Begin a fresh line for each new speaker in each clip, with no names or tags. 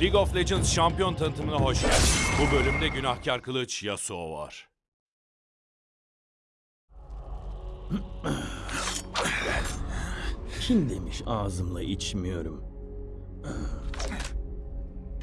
League of Legends şampiyon tanıtımına hoş geldiniz. Bu bölümde günahkar kılıç Yasuo var.
Kim demiş ağzımla içmiyorum?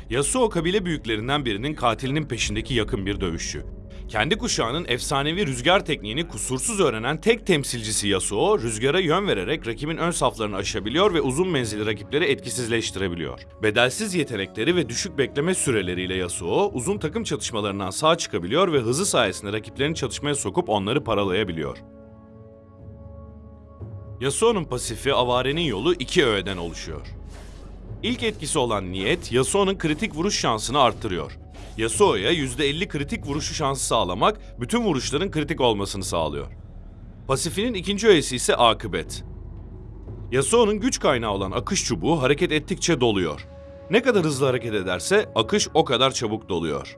Yasuo kabile büyüklerinden birinin katilinin peşindeki yakın bir dövüşçü. Kendi kuşağının efsanevi rüzgar tekniğini kusursuz öğrenen tek temsilcisi Yasuo, rüzgara yön vererek rakibin ön saflarını aşabiliyor ve uzun menzilli rakipleri etkisizleştirebiliyor. Bedelsiz yetenekleri ve düşük bekleme süreleriyle Yasuo, uzun takım çatışmalarından sağ çıkabiliyor ve hızı sayesinde rakiplerini çatışmaya sokup onları paralayabiliyor. Yasuo'nun pasifi avarenin yolu iki öğeden oluşuyor. İlk etkisi olan niyet, Yasuo'nun kritik vuruş şansını arttırıyor. Yasuo'ya %50 kritik vuruşu şansı sağlamak, bütün vuruşların kritik olmasını sağlıyor. Pasifinin ikinci öğesi ise akıbet. Yasuo'nun güç kaynağı olan akış çubuğu hareket ettikçe doluyor. Ne kadar hızlı hareket ederse akış o kadar çabuk doluyor.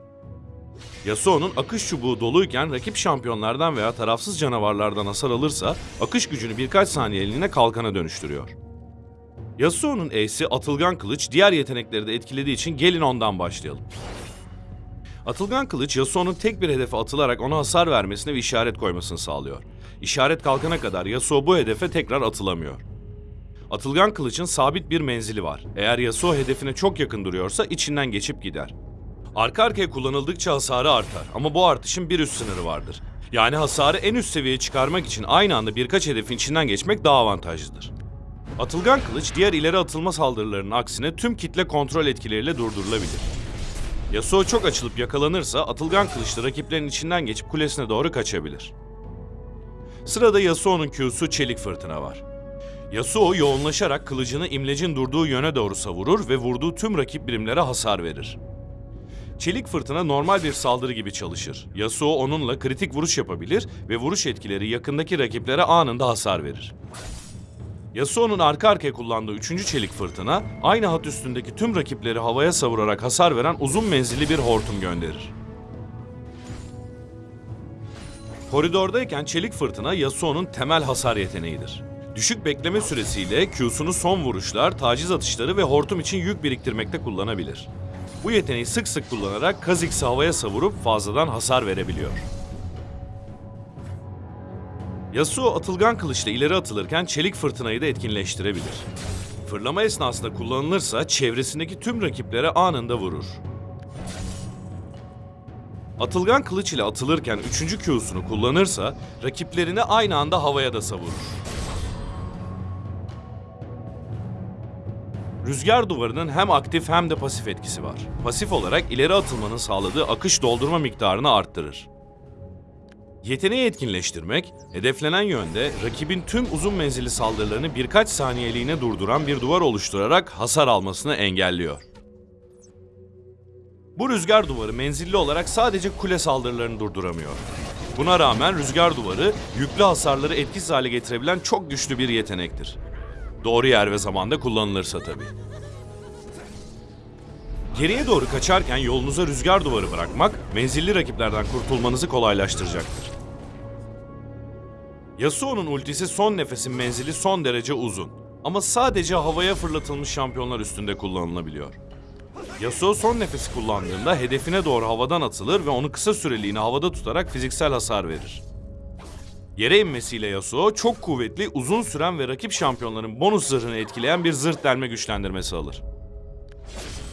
Yasuo'nun akış çubuğu doluyken rakip şampiyonlardan veya tarafsız canavarlardan hasar alırsa akış gücünü birkaç saniyeliğine kalkana dönüştürüyor. Yasuo'nun E'si Atılgan Kılıç diğer yetenekleri de etkilediği için gelin ondan başlayalım. Atılgan Kılıç Yasuo'nun tek bir hedefe atılarak ona hasar vermesine ve işaret koymasını sağlıyor. İşaret kalkana kadar Yasuo bu hedefe tekrar atılamıyor. Atılgan Kılıç'ın sabit bir menzili var. Eğer Yasuo hedefine çok yakın duruyorsa içinden geçip gider. Arka arkaya kullanıldıkça hasarı artar ama bu artışın bir üst sınırı vardır. Yani hasarı en üst seviyeye çıkarmak için aynı anda birkaç hedefin içinden geçmek daha avantajlıdır. Atılgan kılıç diğer ileri atılma saldırılarının aksine tüm kitle kontrol etkileriyle durdurulabilir. Yasuo çok açılıp yakalanırsa atılgan kılıçla rakiplerin içinden geçip kulesine doğru kaçabilir. Sırada Yasuo'nun Q'su Çelik Fırtına var. Yasuo yoğunlaşarak kılıcını imlecin durduğu yöne doğru savurur ve vurduğu tüm rakip birimlere hasar verir. Çelik fırtına normal bir saldırı gibi çalışır. Yasuo onunla kritik vuruş yapabilir ve vuruş etkileri yakındaki rakiplere anında hasar verir. Yasuo'nun arka arkaya kullandığı üçüncü çelik fırtına, aynı hat üstündeki tüm rakipleri havaya savurarak hasar veren uzun menzilli bir hortum gönderir. Koridordayken çelik fırtına Yasuo'nun temel hasar yeteneğidir. Düşük bekleme süresiyle Q'sunu son vuruşlar, taciz atışları ve hortum için yük biriktirmekte kullanabilir. Bu yeteneği sık sık kullanarak Kha'Zix'i havaya savurup fazladan hasar verebiliyor. Yasuo atılgan kılıçla ileri atılırken çelik fırtınayı da etkinleştirebilir. Fırlama esnasında kullanılırsa çevresindeki tüm rakiplere anında vurur. Atılgan kılıç ile atılırken 3. Q'sunu kullanırsa rakiplerini aynı anda havaya da savurur. Rüzgar duvarının hem aktif hem de pasif etkisi var. Pasif olarak ileri atılmanın sağladığı akış doldurma miktarını arttırır. Yeteneği etkinleştirmek, hedeflenen yönde rakibin tüm uzun menzilli saldırılarını birkaç saniyeliğine durduran bir duvar oluşturarak hasar almasını engelliyor. Bu rüzgar duvarı menzilli olarak sadece kule saldırılarını durduramıyor. Buna rağmen rüzgar duvarı yüklü hasarları etkisiz hale getirebilen çok güçlü bir yetenektir. Doğru yer ve zamanda kullanılırsa tabii. Geriye doğru kaçarken yolunuza rüzgar duvarı bırakmak, menzilli rakiplerden kurtulmanızı kolaylaştıracaktır. Yasuo'nun ultisi son nefesin menzili son derece uzun. Ama sadece havaya fırlatılmış şampiyonlar üstünde kullanılabiliyor. Yasuo son nefesi kullandığında hedefine doğru havadan atılır ve onu kısa süreliğine havada tutarak fiziksel hasar verir. Yere inmesiyle Yasuo çok kuvvetli, uzun süren ve rakip şampiyonların bonus zırhını etkileyen bir zırh delme güçlendirmesi alır.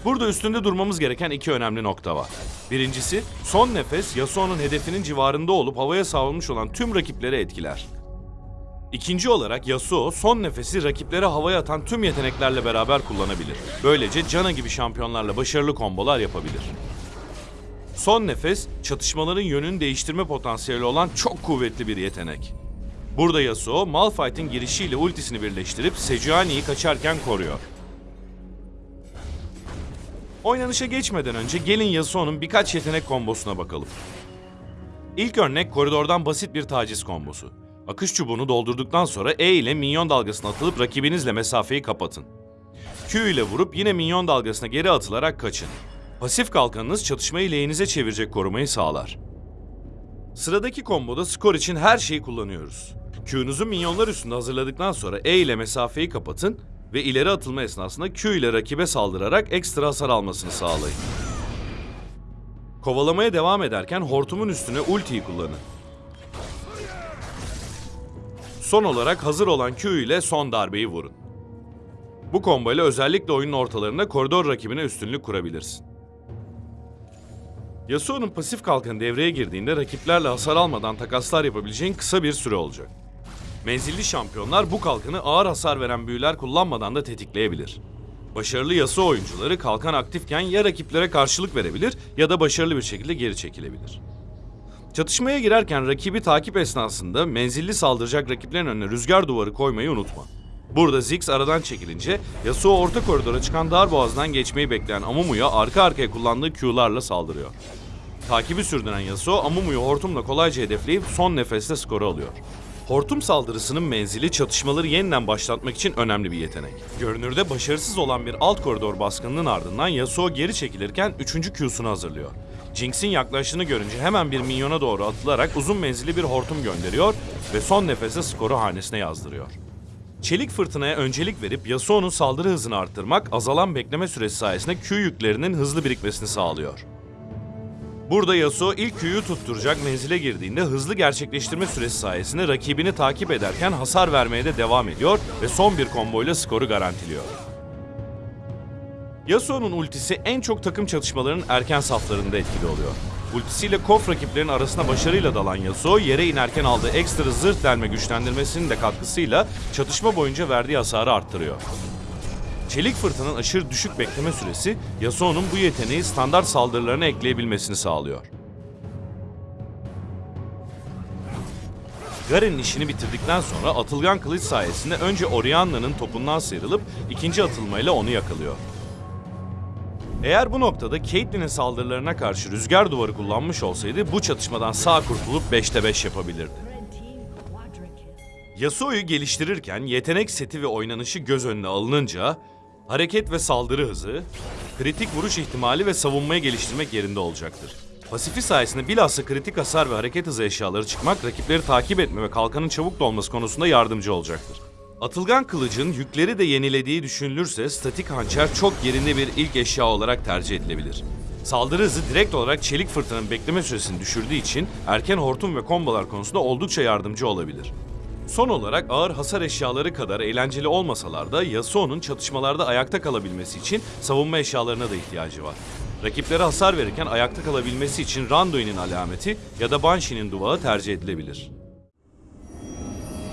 Burada üstünde durmamız gereken iki önemli nokta var. Birincisi, son nefes Yasuo'nun hedefinin civarında olup havaya savrulmuş olan tüm rakipleri etkiler. İkinci olarak Yasuo son nefesi rakiplere havaya atan tüm yeteneklerle beraber kullanabilir. Böylece Cana gibi şampiyonlarla başarılı kombolar yapabilir. Son nefes, çatışmaların yönünü değiştirme potansiyeli olan çok kuvvetli bir yetenek. Burada Yasuo, Malphite'in girişiyle ultisini birleştirip Sejuani'yi kaçarken koruyor. Oynanışa geçmeden önce gelin Yasuo'nun birkaç yetenek kombosuna bakalım. İlk örnek koridordan basit bir taciz kombosu. Akış çubuğunu doldurduktan sonra E ile minyon dalgasına atılıp rakibinizle mesafeyi kapatın. Q ile vurup yine minyon dalgasına geri atılarak kaçın. Pasif kalkanınız çatışmayı lehinize çevirecek korumayı sağlar. Sıradaki komboda skor için her şeyi kullanıyoruz. Q'nuzu minyonlar üstünde hazırladıktan sonra E ile mesafeyi kapatın ve ileri atılma esnasında Q ile rakibe saldırarak ekstra hasar almasını sağlayın. Kovalamaya devam ederken hortumun üstüne ultiyi kullanın. Son olarak hazır olan Q ile son darbeyi vurun. Bu combo ile özellikle oyunun ortalarında koridor rakibine üstünlük kurabilirsin. Yasuo'nun pasif kalkanı devreye girdiğinde rakiplerle hasar almadan takaslar yapabileceğin kısa bir süre olacak. Menzilli şampiyonlar bu kalkanı ağır hasar veren büyüler kullanmadan da tetikleyebilir. Başarılı Yasuo oyuncuları kalkan aktifken ya rakiplere karşılık verebilir ya da başarılı bir şekilde geri çekilebilir. Çatışmaya girerken rakibi takip esnasında menzilli saldıracak rakiplerin önüne rüzgar duvarı koymayı unutma. Burada Ziggs aradan çekilince Yasuo orta koridora çıkan dar boğazdan geçmeyi bekleyen Amumu'ya arka arkaya kullandığı Q'larla saldırıyor. Takibi sürdüren Yasuo Amumu'yu hortumla kolayca hedefleyip son nefeste skoru alıyor. Hortum saldırısının menzili çatışmaları yeniden başlatmak için önemli bir yetenek. Görünürde başarısız olan bir alt koridor baskınının ardından Yasuo geri çekilirken 3. Q'sunu hazırlıyor. Jinx'in yaklaştığını görünce hemen bir minyona doğru atılarak uzun menzilli bir hortum gönderiyor ve son nefeste skoru hanesine yazdırıyor. Çelik fırtınaya öncelik verip Yasuo'nun saldırı hızını arttırmak azalan bekleme süresi sayesinde Q yüklerinin hızlı birikmesini sağlıyor. Burada Yasuo ilk Q'yu tutturacak menzile girdiğinde hızlı gerçekleştirme süresi sayesinde rakibini takip ederken hasar vermeye de devam ediyor ve son bir komboyla skoru garantiliyor. Yasuo'nun ultisi en çok takım çatışmalarının erken saflarında etkili oluyor. Ultisiyle KOF rakiplerin arasına başarıyla dalan Yasuo, yere inerken aldığı ekstra zırh delme güçlendirmesinin de katkısıyla çatışma boyunca verdiği hasarı arttırıyor. Çelik fırtının aşırı düşük bekleme süresi Yasuo'nun bu yeteneği standart saldırılarına ekleyebilmesini sağlıyor. Garen'in işini bitirdikten sonra atılgan kılıç sayesinde önce Orianna'nın topundan sıyrılıp ikinci atılmayla onu yakalıyor. Eğer bu noktada Caitlyn'in saldırılarına karşı rüzgar duvarı kullanmış olsaydı bu çatışmadan sağ kurtulup 5'te 5 yapabilirdi. Yasuo'yu geliştirirken yetenek seti ve oynanışı göz önüne alınınca hareket ve saldırı hızı, kritik vuruş ihtimali ve savunmayı geliştirmek yerinde olacaktır. Pasifi sayesinde bilhassa kritik hasar ve hareket hızı eşyaları çıkmak rakipleri takip etme ve kalkanın çabuk dolması konusunda yardımcı olacaktır. Atılgan kılıcın yükleri de yenilediği düşünülürse statik hançer çok yerinde bir ilk eşya olarak tercih edilebilir. Saldırı hızı direkt olarak çelik fırtınanın bekleme süresini düşürdüğü için erken hortum ve kombolar konusunda oldukça yardımcı olabilir. Son olarak ağır hasar eşyaları kadar eğlenceli olmasalar da Yasuo'nun çatışmalarda ayakta kalabilmesi için savunma eşyalarına da ihtiyacı var. Rakiplere hasar verirken ayakta kalabilmesi için Randuin'in alameti ya da Banshee'nin duvağı tercih edilebilir.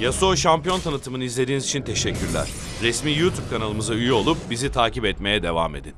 Yasuo şampiyon tanıtımını izlediğiniz için teşekkürler. Resmi YouTube kanalımıza üye olup bizi takip etmeye devam edin.